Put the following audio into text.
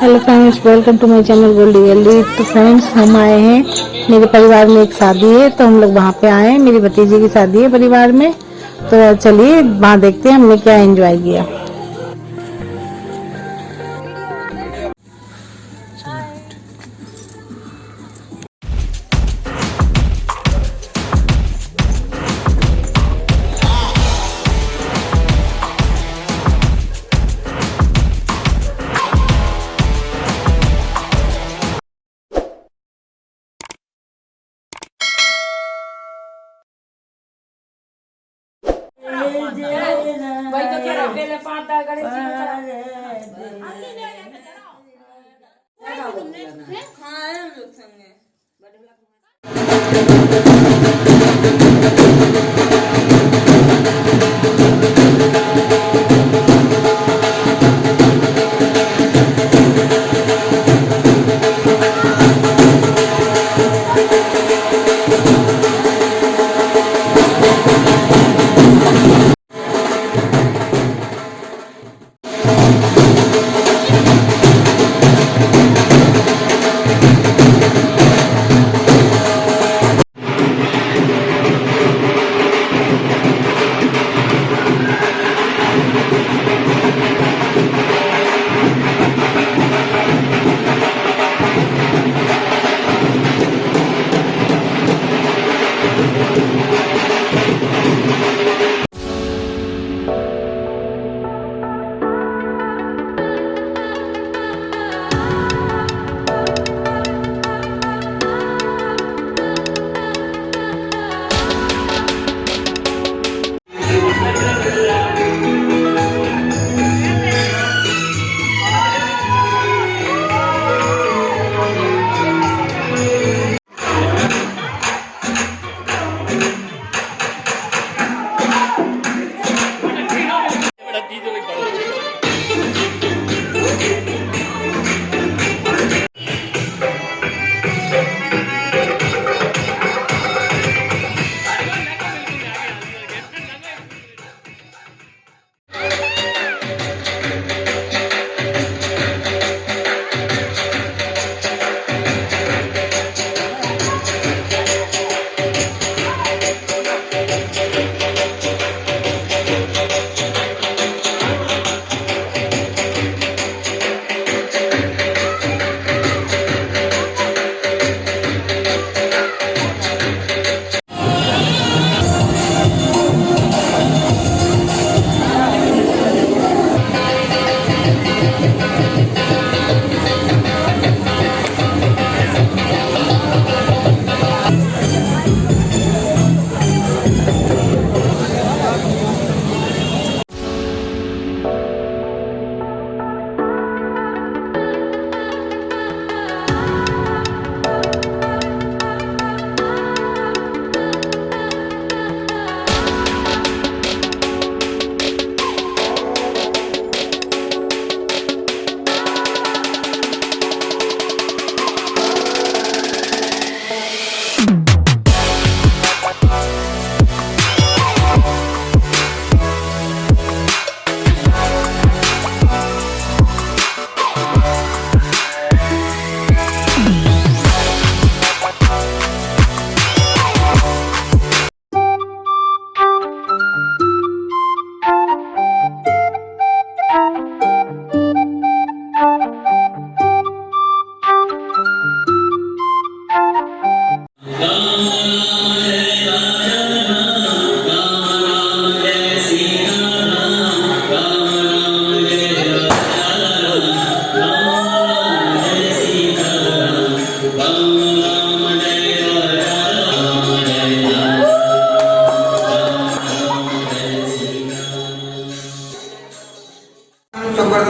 Hello friends, welcome to my channel Goldie Gali तो friends, हम आए हैं। मेरे परिवार में एक शादी है तो हम लोग वहाँ पे आए हैं। मेरी भतीजी की शादी है परिवार में। तो चलिए, वहाँ देखते हैं हमने क्या एंजॉय किया। वही तो कह पहले पाँच गणेश जी का हाँ हम लोग संग में